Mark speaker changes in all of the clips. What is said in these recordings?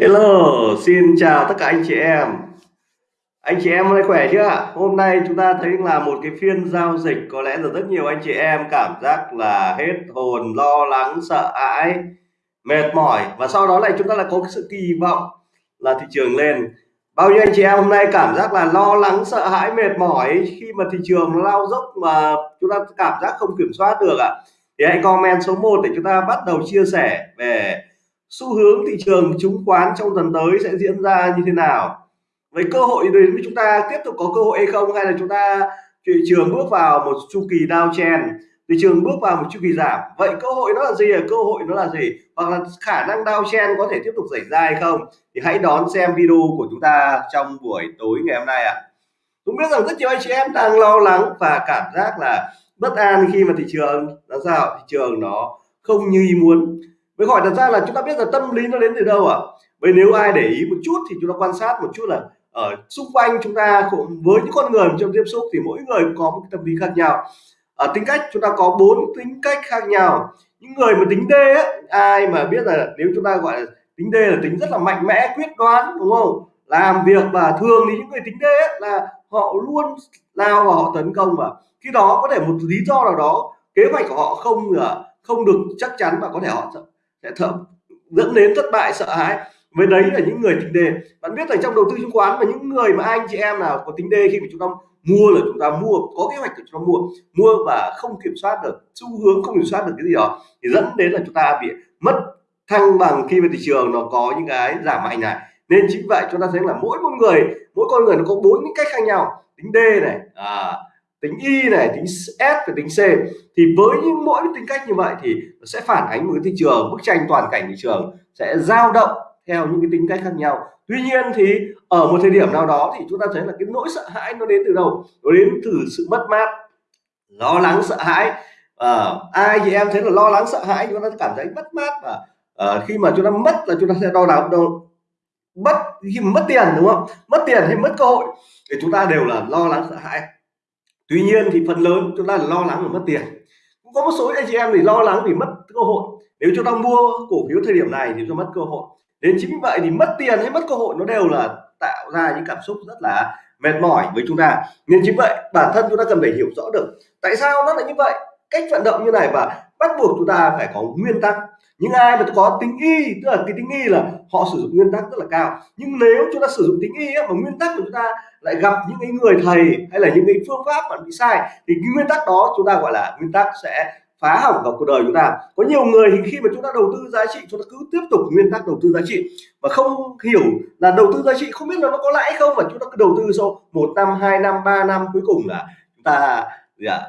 Speaker 1: Hello, xin chào tất cả anh chị em. Anh chị em hôm nay khỏe chưa ạ? Hôm nay chúng ta thấy là một cái phiên giao dịch có lẽ là rất nhiều anh chị em cảm giác là hết hồn, lo lắng, sợ hãi, mệt mỏi và sau đó lại chúng ta lại có cái sự kỳ vọng là thị trường lên. Bao nhiêu anh chị em hôm nay cảm giác là lo lắng, sợ hãi, mệt mỏi khi mà thị trường lao dốc mà chúng ta cảm giác không kiểm soát được ạ? Thì hãy comment số 1 để chúng ta bắt đầu chia sẻ về xu hướng thị trường chứng khoán trong tuần tới sẽ diễn ra như thế nào? Với cơ hội đến với chúng ta tiếp tục có cơ hội hay không? Hay là chúng ta, thị trường bước vào một chu kỳ downtrend? Thị trường bước vào một chu kỳ giảm. Vậy cơ hội nó là gì? Cơ hội nó là gì? Hoặc là khả năng downtrend có thể tiếp tục xảy ra hay không? Thì hãy đón xem video của chúng ta trong buổi tối ngày hôm nay ạ. À. cũng biết rằng rất nhiều anh chị em đang lo lắng và cảm giác là bất an khi mà thị trường làm sao? Thị trường nó không như ý muốn với hỏi thật ra là chúng ta biết là tâm lý nó đến từ đâu ạ? À? vậy nếu ai để ý một chút thì chúng ta quan sát một chút là ở xung quanh chúng ta cũng với những con người trong tiếp xúc thì mỗi người có một tâm lý khác nhau. Ở tính cách chúng ta có bốn tính cách khác nhau. Những người mà tính D ấy, ai mà biết là nếu chúng ta gọi là tính D là tính rất là mạnh mẽ quyết đoán đúng không? Làm việc và thường thì những người tính D ấy, là họ luôn lao vào họ tấn công và khi đó có thể một lý do nào đó kế hoạch của họ không à, không được chắc chắn và có thể họ sẽ thợ dẫn đến thất bại sợ hãi. Với đấy là những người tính đề. Bạn biết là trong đầu tư chứng khoán và những người mà anh chị em nào có tính đề khi mà chúng ta mua là chúng ta mua có kế hoạch để chúng ta mua mua và không kiểm soát được xu hướng không kiểm soát được cái gì đó thì dẫn đến là chúng ta bị mất thăng bằng khi mà thị trường nó có những cái giảm mạnh này. Nên chính vậy chúng ta thấy là mỗi một người mỗi con người nó có bốn cái cách khác nhau. Tính D này à, tính y này tính s và tính c. Thì với những mỗi tính cách như vậy thì nó sẽ phản ánh một cái thị trường bức tranh toàn cảnh thị trường sẽ dao động theo những cái tính cách khác nhau. Tuy nhiên thì ở một thời điểm nào đó thì chúng ta thấy là cái nỗi sợ hãi nó đến từ đâu? Nó đến từ sự mất mát lo lắng sợ hãi. À, ai thì em thấy là lo lắng sợ hãi chúng ta cảm thấy mất mát và à, khi mà chúng ta mất là chúng ta sẽ đau đớn đâu mất khi mất tiền đúng không? Mất tiền hay mất cơ hội thì chúng ta đều là lo lắng sợ hãi tuy nhiên thì phần lớn chúng ta là lo lắng và mất tiền. Cũng có một số anh chị em thì lo lắng vì mất cơ hội. Nếu chúng ta mua cổ phiếu thời điểm này thì chúng ta mất cơ hội. Đến chính vì vậy thì mất tiền hay mất cơ hội nó đều là tạo ra những cảm xúc rất là mệt mỏi với chúng ta. Nên chính vậy bản thân chúng ta cần phải hiểu rõ được tại sao nó lại như vậy cách vận động như này và bắt buộc chúng ta phải có nguyên tắc. Những ai mà có tính y, tức là cái tính y là họ sử dụng nguyên tắc rất là cao. Nhưng nếu chúng ta sử dụng tính y mà nguyên tắc của chúng ta lại gặp những cái người thầy hay là những cái phương pháp mà bị sai, thì cái nguyên tắc đó chúng ta gọi là nguyên tắc sẽ phá hỏng vào cuộc đời chúng ta. Có nhiều người thì khi mà chúng ta đầu tư giá trị, chúng ta cứ tiếp tục nguyên tắc đầu tư giá trị và không hiểu là đầu tư giá trị không biết là nó có lãi không và chúng ta cứ đầu tư sau một năm, hai năm, ba năm, cuối cùng là chúng ta, gì ạ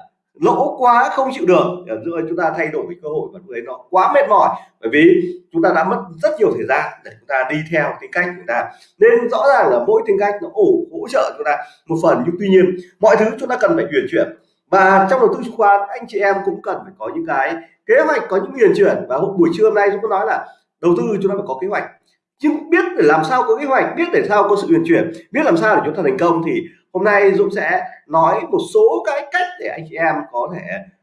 Speaker 1: lỗ quá không chịu được. Rồi chúng ta thay đổi cái cơ hội và lúc đấy nó quá mệt mỏi. Bởi vì chúng ta đã mất rất nhiều thời gian để chúng ta đi theo tính cách của chúng ta. Nên rõ ràng là mỗi tính cách nó ổ, hỗ trợ chúng ta một phần. Nhưng tuy nhiên, mọi thứ chúng ta cần phải chuyển chuyển. Và trong đầu tư chứng khoán, anh chị em cũng cần phải có những cái kế hoạch, có những huyền chuyển. Và buổi trưa hôm nay chúng tôi nói là đầu tư chúng ta phải có kế hoạch. Nhưng biết để làm sao có kế hoạch, biết để sao có sự huyền chuyển, biết làm sao để chúng ta thành công thì hôm nay Dũng sẽ nói một số cái cách để anh chị em có thể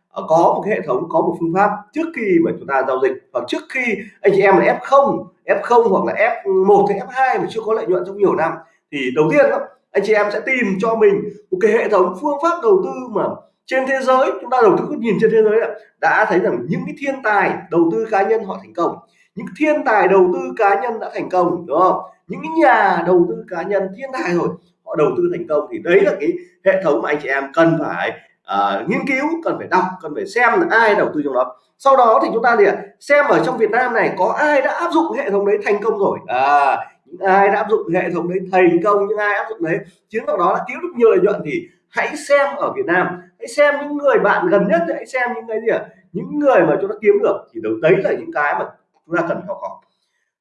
Speaker 1: ờ, có một cái hệ thống có một phương pháp trước khi mà chúng ta giao dịch. Hoặc trước khi anh chị em là F0 F0 hoặc là F1 hay F2 mà chưa có lợi nhuận trong nhiều năm thì đầu tiên đó, anh chị em sẽ tìm cho mình một cái hệ thống phương pháp đầu tư mà trên thế giới chúng ta đầu tư nhìn trên thế giới đã thấy rằng những cái thiên tài đầu tư cá nhân họ thành công. Những thiên tài đầu tư cá nhân đã thành công đúng không? Những nhà đầu tư cá nhân thiên tài rồi họ đầu tư thành công thì đấy là cái hệ thống mà anh chị em cần phải uh, nghiên cứu cần phải đọc cần phải xem là ai đầu tư trong đó. Sau đó thì chúng ta thì xem ở trong Việt Nam này có ai đã áp dụng hệ thống đấy thành công rồi. À, những ai đã áp dụng hệ thống đấy thành công những ai áp dụng đấy chiến lược đó là kiếm được nhiều lợi nhuận thì hãy xem ở Việt Nam. Hãy xem những người bạn gần nhất hãy xem những cái gì ạ những người mà chúng ta kiếm được thì đấy là những cái mà chúng ta cần học hỏi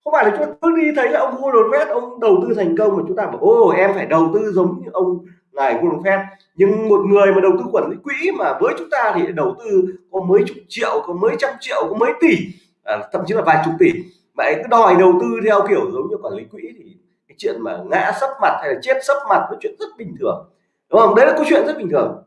Speaker 1: không phải là chúng ta cứ đi thấy là ông Warren Buffett ông đầu tư thành công mà chúng ta bảo ô em phải đầu tư giống như ông ngài Warren Buffett. Nhưng một người mà đầu tư quản lý quỹ mà với chúng ta thì đầu tư có mấy chục triệu có mấy trăm triệu có mấy tỷ à, thậm chí là vài chục tỷ. Mà cứ đòi đầu tư theo kiểu giống như quản lý quỹ thì cái chuyện mà ngã sấp mặt hay là chết sấp mặt là chuyện rất bình thường. Đúng không? Đấy là câu chuyện rất bình thường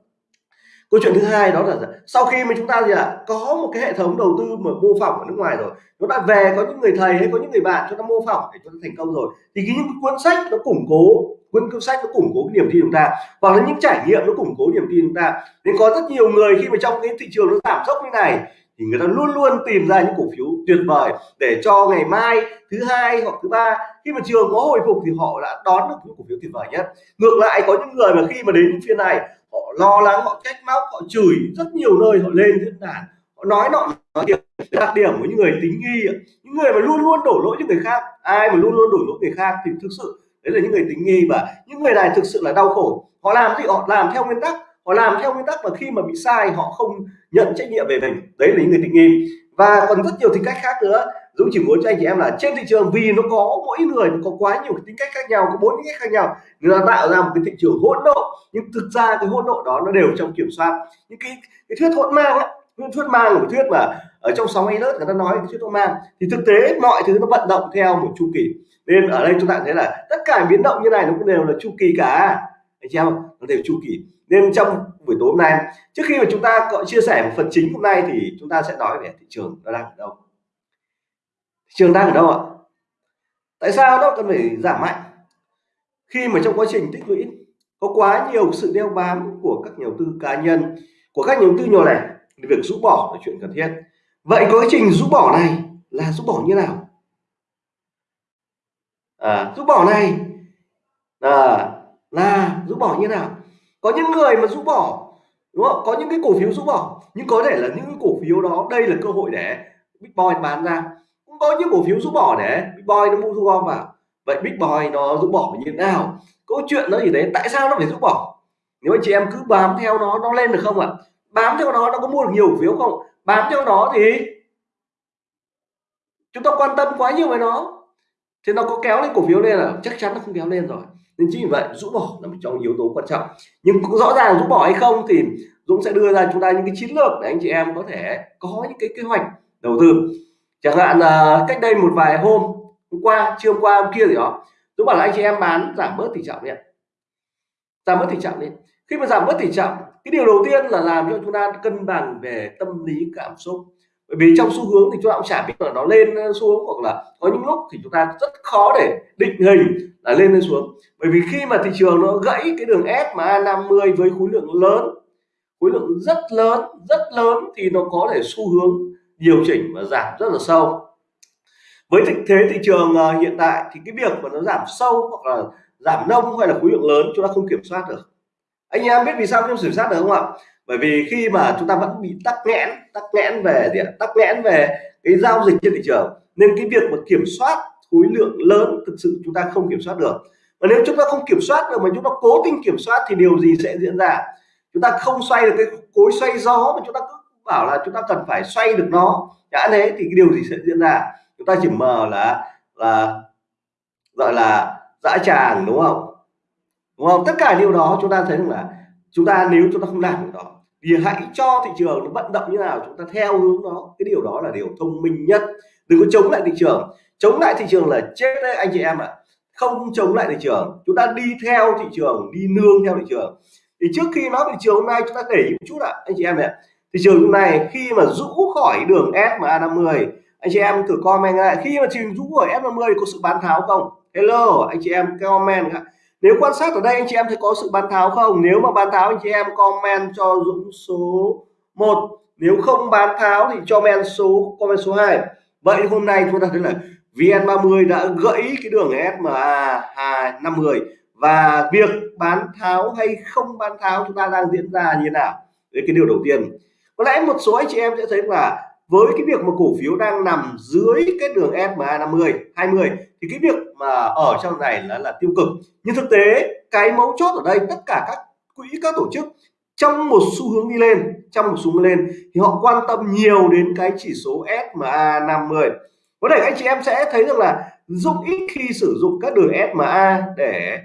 Speaker 1: câu chuyện thứ hai đó là sau khi mà chúng ta gì ạ? Có một cái hệ thống đầu tư mà mô phỏng ở nước ngoài rồi. Nó đã về có những người thầy hay có những người bạn, chúng ta mô phỏng để chúng ta thành công rồi. Thì cái những cuốn sách nó củng cố, cuốn cuốn sách nó củng cố cái niềm tin chúng ta. Hoặc là những trải nghiệm nó củng cố niềm tin chúng ta. Nên có rất nhiều người khi mà trong cái thị trường nó giảm dốc như này, thì người ta luôn luôn tìm ra những cổ phiếu tuyệt vời để cho ngày mai, thứ hai hoặc thứ ba, khi mà trường có hồi phục thì họ đã đón được những cổ phiếu tuyệt vời nhất. Ngược lại, có những người mà khi mà đến phiên này họ lo lắng, họ trách móc, họ chửi rất nhiều nơi, họ lên diễn đàn. Họ nói nọ, nói điểm đặc điểm của những người tính nghi những người mà luôn luôn đổ lỗi cho người khác, ai mà luôn luôn đổ lỗi người khác thì thực sự đấy là những người tính nghi. Và những người này thực sự là đau khổ. Họ làm gì? Họ làm theo nguyên tắc. Họ làm theo nguyên tắc và khi mà bị sai, họ không nhận trách nhiệm về mình. Đấy là những người tính nghi. Và còn rất nhiều tính cách khác nữa. Dũng chỉ muốn cho anh chị em là trên thị trường vì nó có mỗi người nó có quá nhiều tính cách khác nhau có bốn tính cách khác nhau người ta tạo ra một cái thị trường hỗn độn. Nhưng thực ra cái hỗn độn đó nó đều trong kiểm soát. Những cái cái thuyết hỗn mang ấy, thuyết mang là một thuyết mà ở trong sóng ấy lớp người ta nói cái thuyết hỗn mang thì thực tế mọi thứ nó vận động theo một chu kỳ. Nên ở đây chúng ta thấy là tất cả biến động như này nó cũng đều là chu kỳ cả. Anh chị em nó đều chu kỳ. Nên trong buổi tối hôm nay trước khi mà chúng ta có chia sẻ một phần chính hôm nay thì chúng ta sẽ nói về thị trường nó đang ở đâu thị trường đang ở đâu ạ? Tại sao nó cần phải giảm mạnh? Khi mà trong quá trình tích lũy có quá nhiều sự đeo bám của các nhà đầu tư cá nhân của các nhà đầu tư nhỏ lẻ việc rũ bỏ là chuyện cần thiết. Vậy quá trình rũ bỏ này là rũ bỏ như nào? À, rũ bỏ này à, là rũ bỏ như nào? Có những người mà rũ bỏ đúng không? Có những cái cổ phiếu rũ bỏ nhưng có thể là những cái cổ phiếu đó đây là cơ hội để bitcoin bán ra bao có những cổ phiếu rũ bỏ để big boy nó mua thu gom vào vậy big boy nó rũ bỏ như thế nào? Câu chuyện nó gì đấy tại sao nó phải rũ bỏ? Nếu anh chị em cứ bám theo nó nó lên được không ạ? Bám theo nó nó có mua được nhiều cổ phiếu không? Bám theo nó thì chúng ta quan tâm quá nhiều về nó. Thì nó có kéo lên cổ phiếu lên là chắc chắn nó không kéo lên rồi. Nên chính vì vậy, rũ bỏ là một trong yếu tố quan trọng. Nhưng cũng rõ ràng rũ bỏ hay không thì Dũng sẽ đưa ra chúng ta những cái chiến lược để anh chị em có thể có những cái kế hoạch đầu tư chẳng hạn là cách đây một vài hôm hôm qua chưa hôm qua, hôm kia gì đó tôi bảo là anh chị em bán giảm bớt tỷ trọng đi giảm bớt tỷ trọng đi. Khi mà giảm bớt tỷ trọng, cái điều đầu tiên là làm cho chúng ta cân bằng về tâm lý, cảm xúc. Bởi vì trong xu hướng thì chúng ta cũng chả biết là nó lên xuống hoặc là có những lúc thì chúng ta rất khó để định hình là lên lên xuống. Bởi vì khi mà thị trường nó gãy cái đường SMA 50 với khối lượng lớn, khối lượng rất lớn rất lớn thì nó có thể xu hướng điều chỉnh và giảm rất là sâu. Với thực thế thị trường à, hiện tại thì cái việc mà nó giảm sâu hoặc là giảm nông hay là khối lượng lớn, chúng ta không kiểm soát được. Anh em biết vì sao không kiểm soát được không ạ? Bởi vì khi mà chúng ta vẫn bị tắc nghẽn tắc nghẽn về gì tắc nghẽn về cái giao dịch trên thị trường, nên cái việc mà kiểm soát khối lượng lớn thực sự chúng ta không kiểm soát được. Và nếu chúng ta không kiểm soát được mà chúng ta cố tình kiểm soát thì điều gì sẽ diễn ra? Chúng ta không xoay được cái cối xoay gió mà chúng ta cứ bảo là chúng ta cần phải xoay được nó. Đã thế thì cái điều gì sẽ diễn ra? Chúng ta chỉ mờ là là gọi là dã tràng, đúng không? Đúng không? Tất cả điều đó chúng ta thấy rằng là chúng ta nếu chúng ta không làm được đó, thì hãy cho thị trường nó vận động như nào chúng ta theo hướng đó. Cái điều đó là điều thông minh nhất. Đừng có chống lại thị trường. Chống lại thị trường là chết đấy anh chị em ạ. Không chống lại thị trường. Chúng ta đi theo thị trường, đi nương theo thị trường. Thì trước khi nói thị trường hôm nay, chúng ta để một chút ạ, anh chị em này thị trường hôm này khi mà rũ khỏi đường SMA 50 anh chị em thử comment lại, khi mà trình rũ khỏi SMA 50 có sự bán tháo không? Hello, anh chị em comment ạ nếu quan sát ở đây, anh chị em thấy có sự bán tháo không? Nếu mà bán tháo, anh chị em comment cho Dũng số 1 nếu không bán tháo thì cho men số, comment số 2 vậy hôm nay chúng ta thấy là VN30 đã gãy cái đường SMA 250 và việc bán tháo hay không bán tháo chúng ta đang diễn ra như thế nào? Đấy cái điều đầu tiên có lẽ một số anh chị em sẽ thấy là với cái việc mà cổ phiếu đang nằm dưới cái đường SMA 50 20 thì cái việc mà ở trong này là là tiêu cực. Nhưng thực tế cái mấu chốt ở đây tất cả các quỹ các tổ chức trong một xu hướng đi lên trong một xu hướng lên thì họ quan tâm nhiều đến cái chỉ số SMA 50 có thể anh chị em sẽ thấy rằng là Dũng ít khi sử dụng các đường SMA để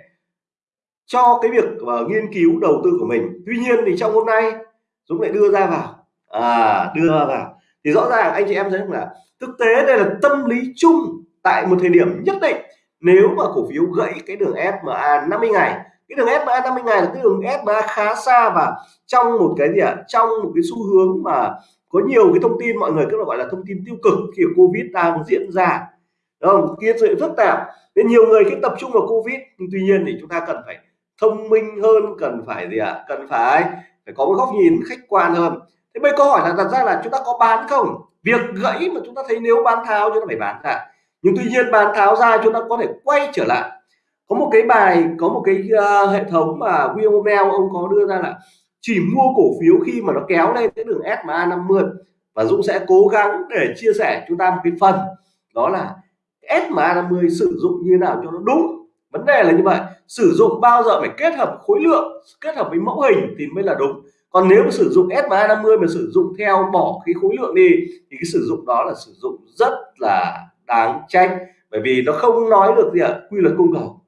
Speaker 1: cho cái việc uh, nghiên cứu đầu tư của mình. Tuy nhiên thì trong hôm nay Dũng lại đưa ra vào à đưa vào. Thì rõ ràng anh chị em thấy rằng là thực tế đây là tâm lý chung tại một thời điểm nhất định. Nếu mà cổ phiếu gãy cái đường SMA 50 ngày, cái đường SMA 50 ngày là cái đường SMA khá xa và trong một cái gì ạ? À? trong một cái xu hướng mà có nhiều cái thông tin, mọi người cứ gọi là thông tin tiêu cực khi Covid đang diễn ra. Không? Kia sự phức tạp. Nên nhiều người cứ tập trung vào Covid. Nhưng tuy nhiên thì chúng ta cần phải thông minh hơn, cần phải gì ạ? À? cần phải phải có một góc nhìn khách quan hơn thế bây câu hỏi là đặt ra là chúng ta có bán không? Việc gãy mà chúng ta thấy nếu bán tháo chúng ta phải bán ra. Nhưng tuy nhiên bán tháo ra chúng ta có thể quay trở lại. Có một cái bài có một cái uh, hệ thống mà William Bell ông có đưa ra là chỉ mua cổ phiếu khi mà nó kéo lên cái đường SMA 50 và Dũng sẽ cố gắng để chia sẻ chúng ta một cái phần. Đó là SMA 50 sử dụng như nào cho nó đúng? Vấn đề là như vậy sử dụng bao giờ phải kết hợp khối lượng kết hợp với mẫu hình thì mới là đúng còn nếu mà sử dụng SMA 50 mà sử dụng theo bỏ cái khối lượng đi thì cái sử dụng đó là sử dụng rất là đáng trách. Bởi vì nó không nói được gì ạ quy luật cung cầu.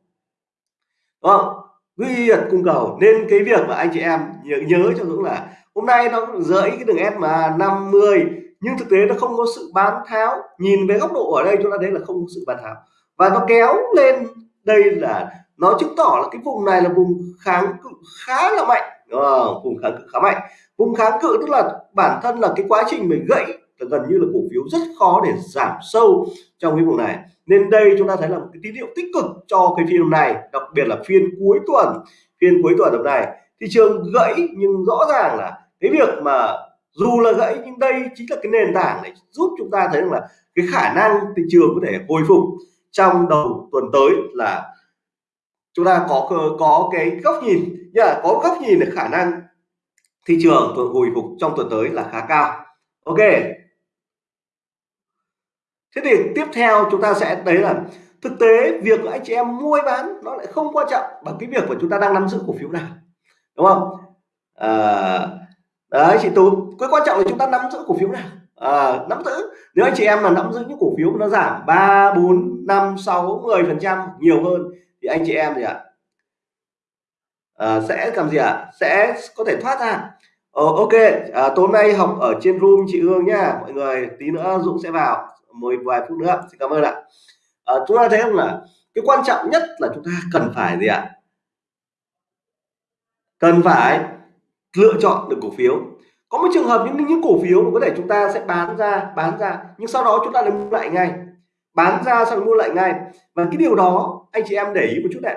Speaker 1: Đúng không? Quy luật cung cầu. Nên cái việc mà anh chị em nhớ, nhớ cho Dũng là hôm nay nó rưỡi cái đường S mà 50 nhưng thực tế nó không có sự bán tháo. Nhìn về góc độ ở đây chúng ta thấy là không có sự bán tháo. Và nó kéo lên đây là nó chứng tỏ là cái vùng này là vùng kháng cự khá là mạnh à, vùng kháng cự khá mạnh. Vùng kháng cự tức là bản thân là cái quá trình mình gãy là gần như là cổ phiếu rất khó để giảm sâu trong cái vùng này. Nên đây chúng ta thấy là một cái tín hiệu tích cực cho cái phiên này đặc biệt là phiên cuối tuần phiên cuối tuần hôm nay. Thị trường gãy nhưng rõ ràng là cái việc mà dù là gãy nhưng đây chính là cái nền tảng để giúp chúng ta thấy rằng là cái khả năng thị trường có thể hồi phục trong đầu tuần tới là chúng ta có có cái góc nhìn nhá có góc nhìn được khả năng. Thị trường hồi phục trong tuần tới là khá cao. Ok. Thế thì tiếp theo chúng ta sẽ thấy là thực tế việc anh chị em mua bán nó lại không quan trọng bằng cái việc của chúng ta đang nắm giữ cổ phiếu nào đúng không? À, đấy chị tú cái quan trọng là chúng ta nắm giữ cổ phiếu nào? À, nắm giữ. Nếu anh chị em mà nắm giữ những cổ phiếu nó giảm ba bốn năm sáu mười phần trăm nhiều hơn thì anh chị em gì ạ? à, Ờ, sẽ làm gì ạ? Sẽ có thể thoát ra. Ờ, ok. À, tối nay học ở trên room chị Hương nhá. Mọi người tí nữa Dũng sẽ vào. Một vài phút nữa. Xin cảm ơn ạ. À, chúng ta thấy không là cái quan trọng nhất là chúng ta cần phải gì ạ? Cần phải lựa chọn được cổ phiếu. Có một trường hợp những những cổ phiếu mà có thể chúng ta sẽ bán ra bán ra nhưng sau đó chúng ta lại mua lại ngay. Bán ra xong mua lại ngay. Và cái điều đó anh chị em để ý một chút này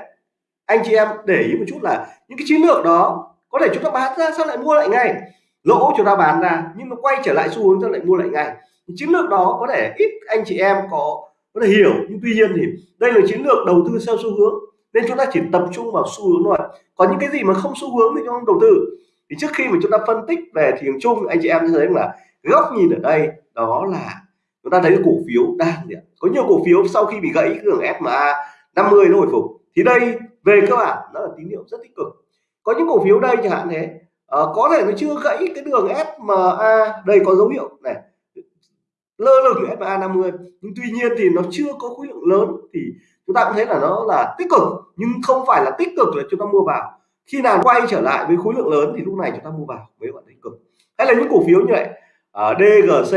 Speaker 1: anh chị em để ý một chút là những cái chiến lược đó có thể chúng ta bán ra sao lại mua lại ngay? Lỗ chúng ta bán ra nhưng nó quay trở lại xu hướng ta lại mua lại ngay? Chiến lược đó có thể ít anh chị em có có thể hiểu nhưng tuy nhiên thì đây là chiến lược đầu tư theo xu hướng nên chúng ta chỉ tập trung vào xu hướng thôi. Có những cái gì mà không xu hướng thì chúng ta đầu tư. Thì trước khi mà chúng ta phân tích về thị trường chung, anh chị em thấy là góc nhìn ở đây đó là chúng ta thấy cổ phiếu đang có nhiều cổ phiếu sau khi bị gãy, cái đường SMA 50 nó hồi phục. Thì đây về cơ bản nó là tín hiệu rất tích cực. Có những cổ phiếu đây chẳng hạn thế. Uh, có thể nó chưa gãy cái đường SMA đây có dấu hiệu này lơ lửng SMA 50 nhưng tuy nhiên thì nó chưa có khối lượng lớn thì chúng ta cũng thấy là nó là tích cực. Nhưng không phải là tích cực là chúng ta mua vào. Khi nào quay trở lại với khối lượng lớn thì lúc này chúng ta mua vào mới gọi tích cực. Hay là những cổ phiếu như vậy ờ, ở DGC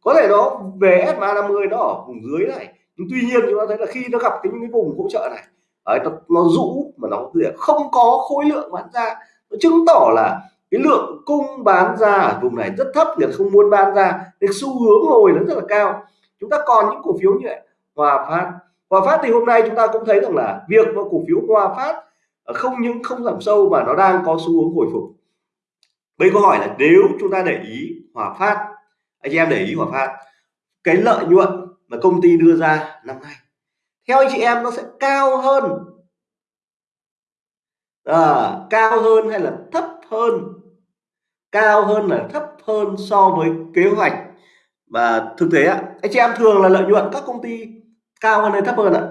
Speaker 1: có thể nó về SMA 50 nó ở vùng dưới này. Nhưng tuy nhiên chúng ta thấy là khi nó gặp cái những cái vùng hỗ trợ này đấy, nó, nó rũ mà nó không có khối lượng bán ra. Nó chứng tỏ là cái lượng cung bán ra ở vùng này rất thấp người không muốn bán ra. Nên xu hướng hồi nó rất là cao. Chúng ta còn những cổ phiếu như vậy hòa phát. Hòa phát thì hôm nay chúng ta cũng thấy rằng là việc mà cổ phiếu hòa phát ờ, không những không giảm sâu mà nó đang có xu hướng hồi phục. Bây câu hỏi là nếu chúng ta để ý hòa phát anh em để ý hòa phát cái lợi nhuận mà công ty đưa ra năm nay theo anh chị em nó sẽ cao hơn. À, cao hơn hay là thấp hơn? Cao hơn là thấp hơn so với kế hoạch. Và thực tế ạ anh chị em thường là lợi nhuận các công ty cao hơn hay thấp hơn ạ?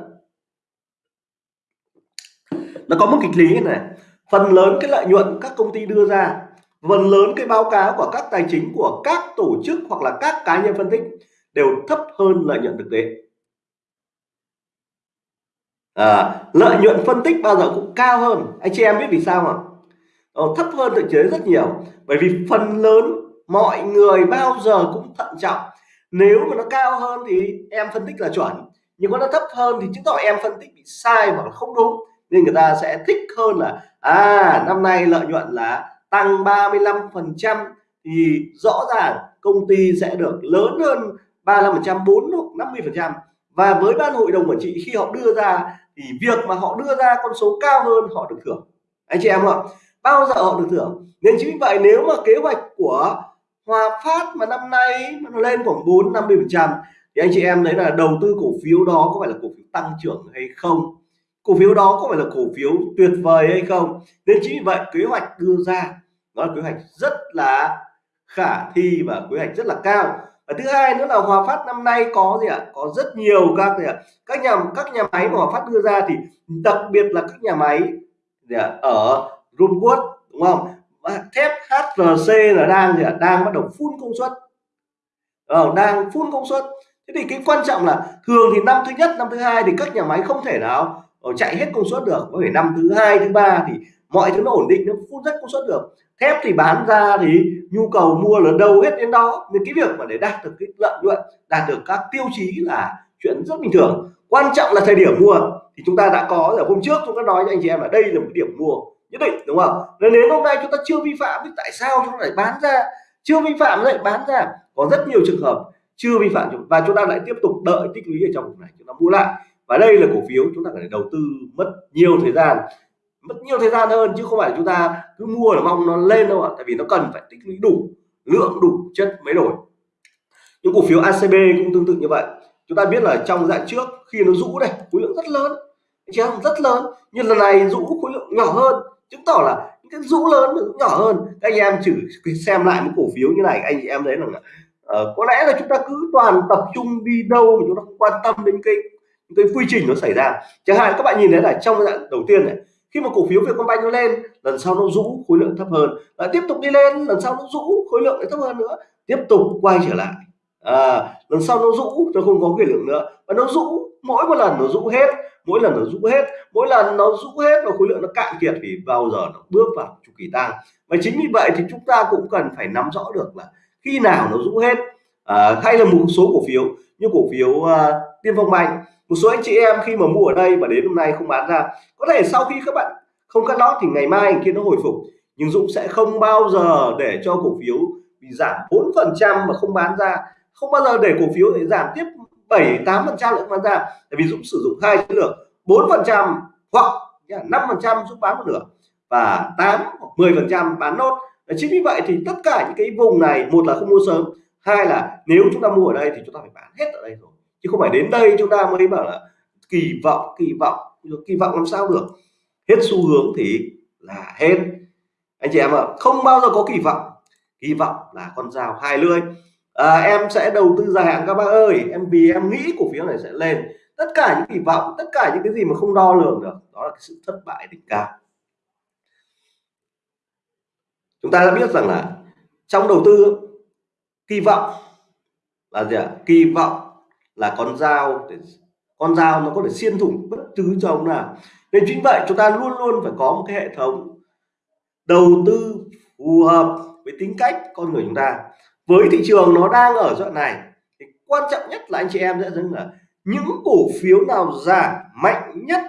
Speaker 1: Nó có một kịch lý này. Phần lớn cái lợi nhuận các công ty đưa ra phần lớn cái báo cáo của các tài chính của các tổ chức hoặc là các cá nhân phân tích đều thấp hơn lợi nhuận thực tế à, lợi nhuận phân tích bao giờ cũng cao hơn. Anh chị em biết vì sao không ờ, thấp hơn thực tế rất nhiều. Bởi vì phần lớn mọi người bao giờ cũng thận trọng. Nếu mà nó cao hơn thì em phân tích là chuẩn. Nhưng mà nó thấp hơn thì chứng tỏ em phân tích bị sai hoặc là không đúng. Nên người ta sẽ thích hơn là à năm nay lợi nhuận là tăng 35 phần trăm thì rõ ràng công ty sẽ được lớn hơn 35 phần trăm 4 hoặc 50 phần trăm. Và với ban hội đồng quản trị khi họ đưa ra thì việc mà họ đưa ra con số cao hơn họ được thưởng. Anh chị em ạ, bao giờ họ được thưởng? Nên chính vậy nếu mà kế hoạch của Hòa Phát mà năm nay nó lên khoảng 4 50 phần trăm, thì anh chị em thấy là đầu tư cổ phiếu đó có phải là cổ phiếu tăng trưởng hay không? Cổ phiếu đó có phải là cổ phiếu tuyệt vời hay không? Nên chính vì vậy kế hoạch đưa ra nó là kế hoạch rất là khả thi và kế hoạch rất là cao và thứ hai nữa là Hòa Phát năm nay có gì ạ? Có rất nhiều các gì ạ? Các nhà các nhà máy mà Hòa Phát đưa ra thì đặc biệt là các nhà máy gì ạ? ở Runwood đúng không? Thép HRC là đang gì ạ? Đang bắt đầu phun công suất. Ờ, đang phun công suất. Thế thì cái quan trọng là thường thì năm thứ nhất năm thứ hai thì các nhà máy không thể nào ờ, chạy hết công suất được. Có thể năm thứ hai thứ ba thì mọi thứ nó ổn định, nó phun rất công suất được. Thép thì bán ra thì nhu cầu mua là đâu hết đến đó. Nên cái việc mà để đạt được cái lợi nhuận, đạt được các tiêu chí là chuyện rất bình thường. Quan trọng là thời điểm mua. Thì chúng ta đã có ở hôm trước chúng ta nói cho anh chị em là đây là một điểm mua nhất định, đúng không? Nên đến hôm nay chúng ta chưa vi phạm thì tại sao chúng ta lại bán ra? Chưa vi phạm lại bán ra. Có rất nhiều trường hợp chưa vi phạm và chúng ta lại tiếp tục đợi tích lũy ở trong vùng này, chúng ta mua lại. Và đây là cổ phiếu chúng ta phải đầu tư mất nhiều thời gian mất nhiều thời gian hơn chứ không phải chúng ta cứ mua là mong nó lên đâu ạ. Tại vì nó cần phải tích lũy đủ lượng đủ chất mới đổi. Những cổ phiếu ACB cũng tương tự như vậy. Chúng ta biết là trong dạng trước khi nó rũ đây khối lượng rất lớn. Chứ rất lớn. Nhưng lần này rũ khối lượng nhỏ hơn. Chứng tỏ là những cái rũ lớn cũng nhỏ hơn. Các anh em chỉ xem lại một cổ phiếu như này anh chị em thấy là uh, có lẽ là chúng ta cứ toàn tập trung đi đâu mà chúng ta không quan tâm đến cái cái quy trình nó xảy ra. Chẳng hạn các bạn nhìn thấy là trong giai đoạn đầu tiên này khi mà cổ phiếu Vietcombank nó lên lần sau nó rũ khối lượng thấp hơn. Lại tiếp tục đi lên lần sau nó rũ khối lượng lại thấp hơn nữa. Tiếp tục quay trở lại. À, lần sau nó rũ nó không có khối lượng nữa. Và nó rũ mỗi một lần nó rũ hết mỗi lần nó rũ hết mỗi lần nó rũ hết và khối lượng nó cạn kiệt thì bao giờ nó bước vào chu kỳ tăng. Và chính vì vậy thì chúng ta cũng cần phải nắm rõ được là khi nào nó rũ hết. À, hay là một số cổ phiếu như cổ phiếu uh, tiên phong banh một số anh chị em khi mà mua ở đây và đến hôm nay không bán ra, có thể sau khi các bạn không cắt lót thì ngày mai kia nó hồi phục. Nhưng Dũng sẽ không bao giờ để cho cổ phiếu bị giảm 4 phần trăm mà không bán ra. Không bao giờ để cổ phiếu để giảm tiếp 7 8 phần trăm không bán ra. Tại vì Dũng sử dụng hai chiến lược 4 phần trăm hoặc 5 phần trăm Dũng bán một nửa và 8 hoặc 10 phần trăm bán nốt. Chính vì vậy thì tất cả những cái vùng này, một là không mua sớm, hai là nếu chúng ta mua ở đây thì chúng ta phải bán hết ở đây rồi chứ không phải đến đây chúng ta mới bảo là kỳ vọng kỳ vọng kỳ vọng làm sao được. Hết xu hướng thì là hết. Anh chị em ạ không bao giờ có kỳ vọng. Kỳ vọng là con dao hai lưỡi. À, em sẽ đầu tư dài hạn các bác ơi. Em vì em nghĩ cổ phiếu này sẽ lên. Tất cả những kỳ vọng tất cả những cái gì mà không đo lường được đó là cái sự thất bại đỉnh cao. Chúng ta đã biết rằng là trong đầu tư kỳ vọng là gì ạ? Kỳ vọng là con dao để con dao nó có thể xuyên thủng bất cứ cho ông nào. Nên chính vậy chúng ta luôn luôn phải có một cái hệ thống đầu tư phù hợp với tính cách con người chúng ta. Với thị trường nó đang ở đoạn này, thì quan trọng nhất là anh chị em sẽ thấy là những cổ phiếu nào giảm mạnh nhất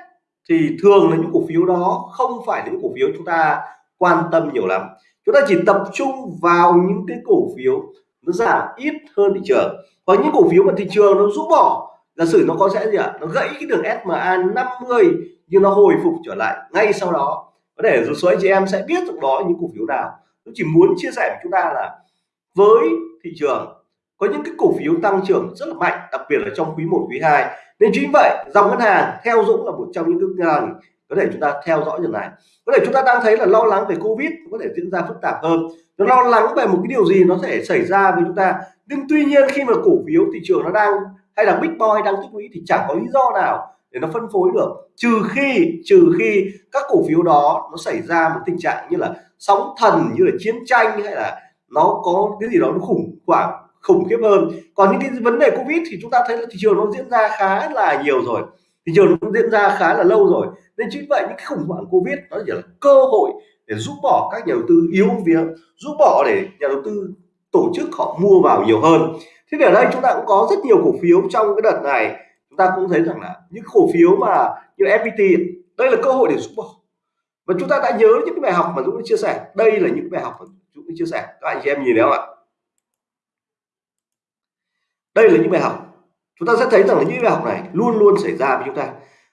Speaker 1: thì thường là những cổ phiếu đó không phải những cổ phiếu chúng ta quan tâm nhiều lắm. Chúng ta chỉ tập trung vào những cái cổ phiếu nó giảm ít hơn thị trường. Và những cổ phiếu mà thị trường nó rũ bỏ, giả sử nó có sẽ gì ạ? À? nó gãy cái đường SMA 50 nhưng nó hồi phục trở lại ngay sau đó. Có thể một số anh chị em sẽ biết được đó những cổ phiếu nào. Tôi chỉ muốn chia sẻ với chúng ta là với thị trường, có những cái cổ phiếu tăng trưởng rất là mạnh, đặc biệt là trong quý 1 quý 2 nên chính vậy, dòng ngân hàng theo Dũng là một trong những cái hàng có thể chúng ta theo dõi điều này. Có thể chúng ta đang thấy là lo lắng về Covid có thể diễn ra phức tạp hơn. Nó lo lắng về một cái điều gì nó thể xảy ra với chúng ta. Nhưng tuy nhiên khi mà cổ phiếu thị trường nó đang, hay là big boy đang tích lũy thì chẳng có lý do nào để nó phân phối được. Trừ khi trừ khi các cổ phiếu đó nó xảy ra một tình trạng như là sóng thần, như là chiến tranh, hay là nó có cái gì đó nó khủng hoảng, khủng khiếp hơn. Còn những cái vấn đề covid thì chúng ta thấy là thị trường nó diễn ra khá là nhiều rồi thị trường nó diễn ra khá là lâu rồi. Nên chính vậy những cái khủng hoảng covid nó chỉ là cơ hội để giúp bỏ các nhà đầu tư yếu việc giúp bỏ để nhà đầu tư tổ chức họ mua vào nhiều hơn. Thế thì ở đây chúng ta cũng có rất nhiều cổ phiếu trong cái đợt này. Chúng ta cũng thấy rằng là những cổ phiếu mà như FPT đây là cơ hội để rút bỏ. Và chúng ta đã nhớ những cái bài học mà Dũng đã chia sẻ. Đây là những bài học mà Dũng đã chia sẻ. Các anh chị em nhìn thấy không ạ? Đây là những bài học chúng ta sẽ thấy rằng là những bài học này luôn luôn xảy ra với chúng ta.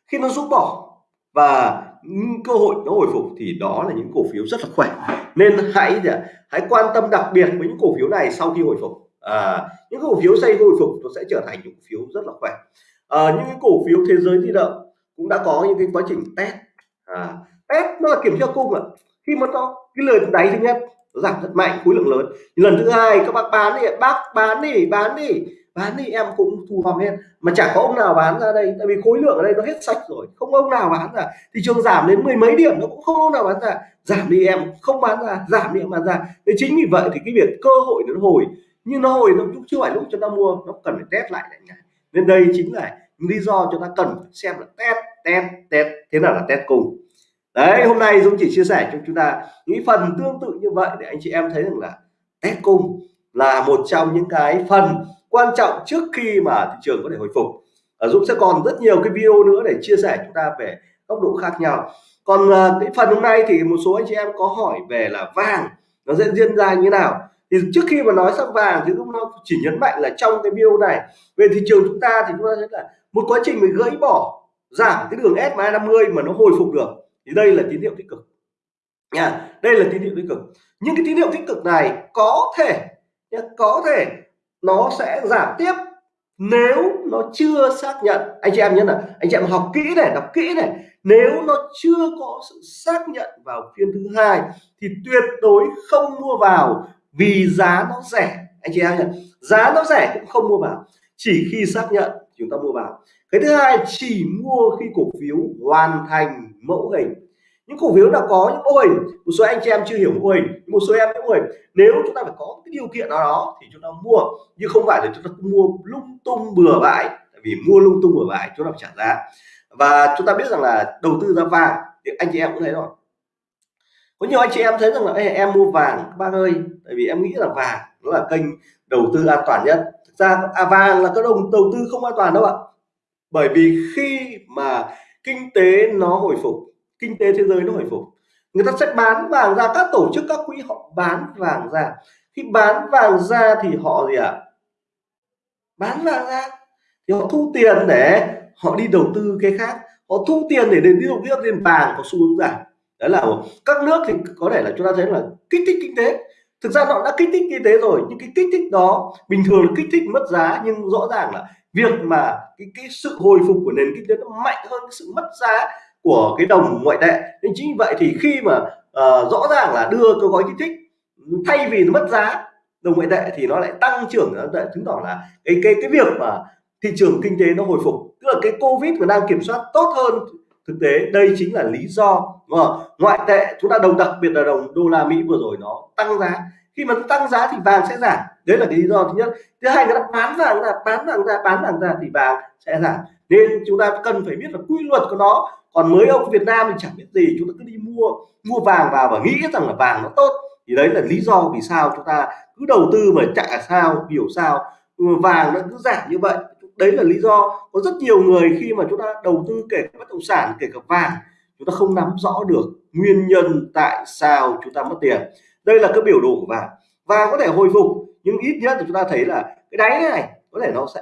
Speaker 1: Khi nó rút bỏ và những cơ hội nó hồi phục thì đó là những cổ phiếu rất là khỏe. Nên hãy hãy quan tâm đặc biệt với những cổ phiếu này sau khi hồi phục. À, những cổ phiếu xây hồi phục nó sẽ trở thành những cổ phiếu rất là khỏe. À, những cái cổ phiếu thế giới di động cũng đã có những cái quá trình test. À, test nó là kiểm tra cung ạ. Khi mà nó cái lời đáy thứ nhất nó giảm rất mạnh khối lượng lớn. Lần thứ hai các bác bán đi bác bán đi bán đi bán thì em cũng thu hòm lên mà chả có ông nào bán ra đây, tại vì khối lượng ở đây nó hết sạch rồi, không ông nào bán ra. Thị trường giảm đến mười mấy điểm nó cũng không ông nào bán ra. Giảm đi em không bán ra, giảm đi em bán ra. Thế chính vì vậy thì cái việc cơ hội nó hồi. Nhưng nó hồi nó cũng chưa phải lúc chúng ta mua, nó cần phải test lại này nên đây chính là lý do chúng ta cần xem là test test test, thế nào là test cùng. Đấy, hôm nay Dũng chỉ chia sẻ cho chúng ta những phần tương tự như vậy để anh chị em thấy rằng là test cung là một trong những cái phần quan trọng trước khi mà thị trường có thể hồi phục. Ở Dũng sẽ còn rất nhiều cái video nữa để chia sẻ chúng ta về góc độ khác nhau. Còn uh, cái phần hôm nay thì một số anh chị em có hỏi về là vàng nó sẽ diễn ra như thế nào. Thì trước khi mà nói sang vàng thì Dũng chỉ nhấn mạnh là trong cái video này về thị trường chúng ta thì chúng ta thấy là một quá trình mình gãy bỏ giảm cái đường SMA 50 mà nó hồi phục được. Thì đây là tín hiệu tích cực. Nha đây là tín hiệu tích cực. Những cái tín hiệu tích cực này có thể có thể nó sẽ giảm tiếp nếu nó chưa xác nhận. Anh chị em nhớ là anh chị em học kỹ này, đọc kỹ này. Nếu nó chưa có sự xác nhận vào phiên thứ hai thì tuyệt đối không mua vào vì giá nó rẻ. Anh chị em nhé giá nó rẻ cũng không mua vào. Chỉ khi xác nhận chúng ta mua vào. Cái thứ hai, chỉ mua khi cổ phiếu hoàn thành mẫu hình những cổ phiếu nào có những mô hình một số anh chị em chưa hiểu mô hình một số em mô hình nếu chúng ta phải có cái điều kiện nào đó thì chúng ta mua nhưng không phải là chúng ta mua lung tung bừa bãi tại vì mua lung tung bừa bãi chúng ta phải trả giá. Và chúng ta biết rằng là đầu tư ra vàng thì anh chị em cũng thấy rồi. Có nhiều anh chị em thấy rằng là em mua vàng các bác ơi tại vì em nghĩ là vàng nó là kênh đầu tư an toàn nhất. Thực ra à, vàng là cái đồng đầu tư không an toàn đâu ạ. Bởi vì khi mà kinh tế nó hồi phục kinh tế thế giới nó hồi phục. Người ta sẽ bán vàng ra, các tổ chức, các quỹ họ bán vàng ra. Khi bán vàng ra thì họ gì ạ? À? bán vàng ra. Thì họ thu tiền để họ đi đầu tư cái khác. Họ thu tiền để đến đi đầu tư tiền vàng có xu hướng giảm. Đấy là các nước thì có thể là chúng ta thấy là kích thích kinh tế. Thực ra họ đã kích thích kinh tế rồi, nhưng cái kích thích đó bình thường là kích thích mất giá, nhưng rõ ràng là việc mà cái cái sự hồi phục của nền kinh tế nó mạnh hơn cái sự mất giá của cái đồng ngoại tệ. Nên chính vậy thì khi mà uh, rõ ràng là đưa cái gói kích thích thay vì nó mất giá đồng ngoại tệ thì nó lại tăng trưởng nó chứng tỏ là cái cái cái việc mà thị trường kinh tế nó hồi phục. Tức là cái covid mà đang kiểm soát tốt hơn thực tế đây chính là lý do đúng không? ngoại tệ chúng ta đồng đặc biệt là đồng đô la mỹ vừa rồi nó tăng giá. Khi mà nó tăng giá thì vàng sẽ giảm. Đấy là cái lý do thứ nhất. Thứ hai người ta bán vàng ra bán vàng ra bán vàng ra thì vàng sẽ giảm nên chúng ta cần phải biết là quy luật của nó. Còn mới ông Việt Nam thì chẳng biết gì, chúng ta cứ đi mua mua vàng vào và nghĩ rằng là vàng nó tốt. Thì đấy là lý do vì sao chúng ta cứ đầu tư mà chả sao, hiểu sao. Vàng nó cứ giảm như vậy. Đấy là lý do có rất nhiều người khi mà chúng ta đầu tư kể cả bất động sản, kể cả vàng, chúng ta không nắm rõ được nguyên nhân tại sao chúng ta mất tiền. Đây là cái biểu đồ của vàng. Vàng có thể hồi phục, nhưng ít nhất thì chúng ta thấy là cái đáy này có thể nó sẽ,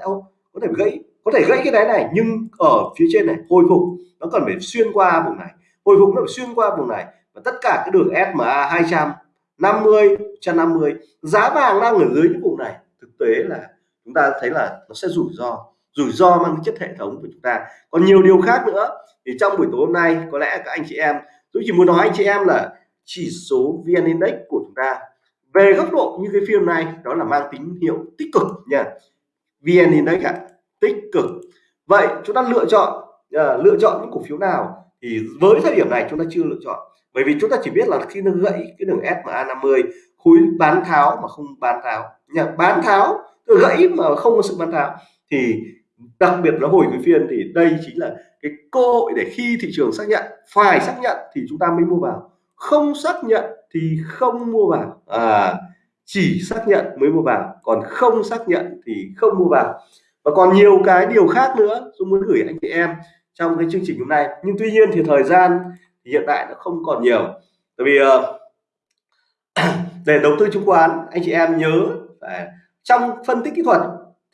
Speaker 1: có thể gãy có thể gãy cái đáy này, nhưng ở phía trên này, hồi phục, nó cần phải xuyên qua vùng này. Hồi phục nó phải xuyên qua vùng này, và tất cả cái đường SMA 250 150 giá vàng đang ở dưới những vùng này. Thực tế là chúng ta thấy là nó sẽ rủi ro rủi ro mang chất hệ thống của chúng ta. Còn nhiều điều khác nữa, thì trong buổi tối hôm nay, có lẽ các anh chị em, tôi chỉ muốn nói anh chị em là chỉ số VN Index của chúng ta. Về góc độ như cái phiên này, đó là mang tín hiệu tích cực nha. VN Index ạ tích cực. Vậy chúng ta lựa chọn uh, lựa chọn những cổ phiếu nào thì với thời điểm này chúng ta chưa lựa chọn. Bởi vì chúng ta chỉ biết là khi nó gãy cái đường SMA 50 khối bán tháo mà không bán tháo. Nhà bán tháo gãy mà không có sự bán tháo thì đặc biệt nó hồi cái phiên thì đây chính là cái cơ hội để khi thị trường xác nhận phải xác nhận thì chúng ta mới mua vào. Không xác nhận thì không mua vào. À chỉ xác nhận mới mua vào. Còn không xác nhận thì không mua vào và còn nhiều cái điều khác nữa tôi muốn gửi anh chị em trong cái chương trình hôm nay. Nhưng tuy nhiên thì thời gian thì hiện tại nó không còn nhiều. Tại vì ờ, để đầu tư chứng khoán, anh chị em nhớ phải trong phân tích kỹ thuật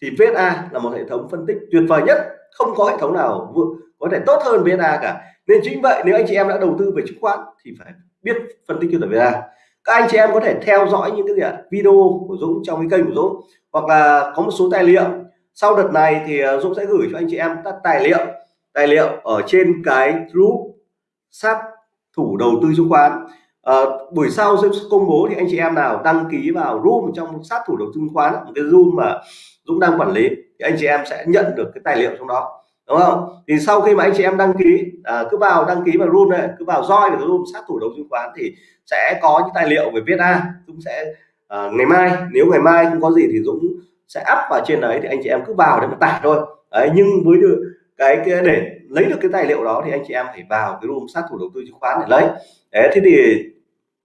Speaker 1: thì VSA là một hệ thống phân tích tuyệt vời nhất. Không có hệ thống nào có thể tốt hơn VSA cả. Nên chính vậy nếu anh chị em đã đầu tư về chứng khoán thì phải biết phân tích kỹ thuật VSA các anh chị em có thể theo dõi những cái gì ạ? Video của Dũng, trong cái kênh của Dũng. Hoặc là có một số tài liệu sau đợt này thì ờ, Dũng sẽ gửi cho anh chị em các tài liệu tài liệu ở trên cái group sát thủ đầu tư chứng khoán. À, buổi sau sẽ công bố thì anh chị em nào đăng ký vào room trong sát thủ đầu tư chứng khoán một cái room mà Dũng đang quản lý thì anh chị em sẽ nhận được cái tài liệu trong đó đúng không? Thì sau khi mà anh chị em đăng ký à, cứ vào đăng ký vào room này cứ vào roi vào room sát thủ đầu tư chứng khoán thì sẽ có những tài liệu về viết a Dũng sẽ à, ngày mai nếu ngày mai không có gì thì Dũng sẽ up vào trên đấy thì anh chị em cứ vào để mà tải thôi. Đấy nhưng với được cái, cái để lấy được cái tài liệu đó thì anh chị em phải vào cái room sát thủ đầu tư chứng khoán để lấy. Đấy thế thì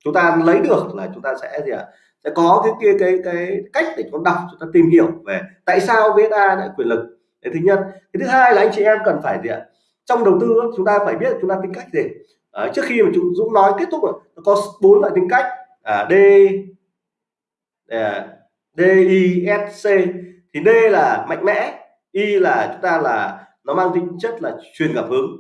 Speaker 1: chúng ta lấy được là chúng ta sẽ gì ạ? À? sẽ có cái kia cái, cái cái cách để chúng ta đọc chúng ta tìm hiểu về tại sao VSA lại quyền lực. Cái thứ nhất. Cái thứ hai là anh chị em cần phải gì ạ? À? trong đầu tư chúng ta phải biết chúng ta tính cách gì. À, trước khi mà chúng Dũng nói kết thúc rồi nó có bốn loại tính cách. À, D à, D I S C. Thì D là mạnh mẽ Y là chúng ta là, nó mang tính chất là truyền cảm hứng.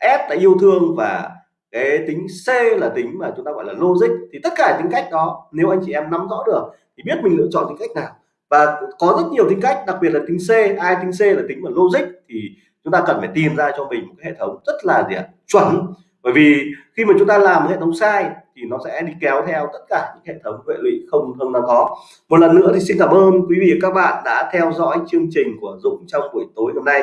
Speaker 1: S là yêu thương và cái tính C là tính mà chúng ta gọi là logic. Thì tất cả tính cách đó, nếu anh chị em nắm rõ được, thì biết mình lựa chọn tính cách nào. Và có rất nhiều tính cách, đặc biệt là tính C. Ai tính C là tính mà logic, thì chúng ta cần phải tìm ra cho mình một cái hệ thống rất là gì ạ? Chuẩn bởi vì khi mà chúng ta làm hệ thống sai thì nó sẽ đi kéo theo tất cả những hệ thống vệ lụy không không đáng có. Một lần nữa thì xin cảm ơn quý vị và các bạn đã theo dõi chương trình của Dũng trong buổi tối hôm nay.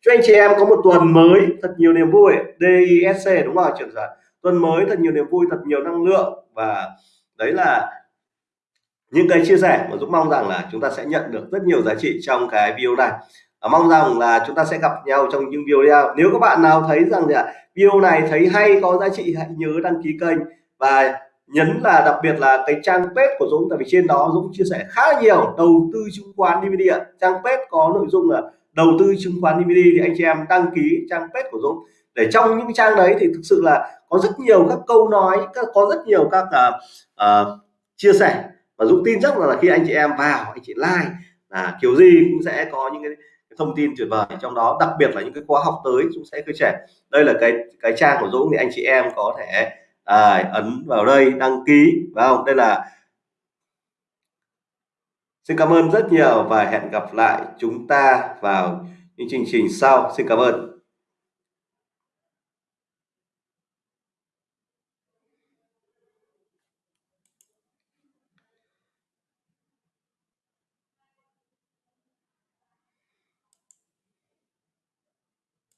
Speaker 1: Cho anh chị em có một tuần mới thật nhiều niềm vui. DISC đúng không trường giả tuần mới thật nhiều niềm vui, thật nhiều năng lượng. Và đấy là những cái chia sẻ mà Dũng mong rằng là chúng ta sẽ nhận được rất nhiều giá trị trong cái video này à, mong rằng là chúng ta sẽ gặp nhau trong những video nếu các bạn nào thấy rằng là video này thấy hay có giá trị hãy nhớ đăng ký kênh. Và nhấn là đặc biệt là cái trang page của Dũng tại vì trên đó Dũng chia sẻ khá nhiều đầu tư chứng khoán DVD trang page có nội dung là đầu tư chứng khoán DVD thì anh chị em đăng ký trang page của Dũng. Để trong những trang đấy thì thực sự là có rất nhiều các câu nói có rất nhiều các uh, uh, chia sẻ. Và Dũng tin chắc là khi anh chị em vào anh chị like là kiểu gì cũng sẽ có những cái thông tin tuyệt vời trong đó đặc biệt là những cái khóa học tới cũng sẽ khơi trẻ đây là cái cái trang của Dũng thì anh chị em có thể à, ấn vào đây đăng ký vào đây là Xin cảm ơn rất nhiều và hẹn gặp lại chúng ta vào những chương trình sau. Xin cảm ơn.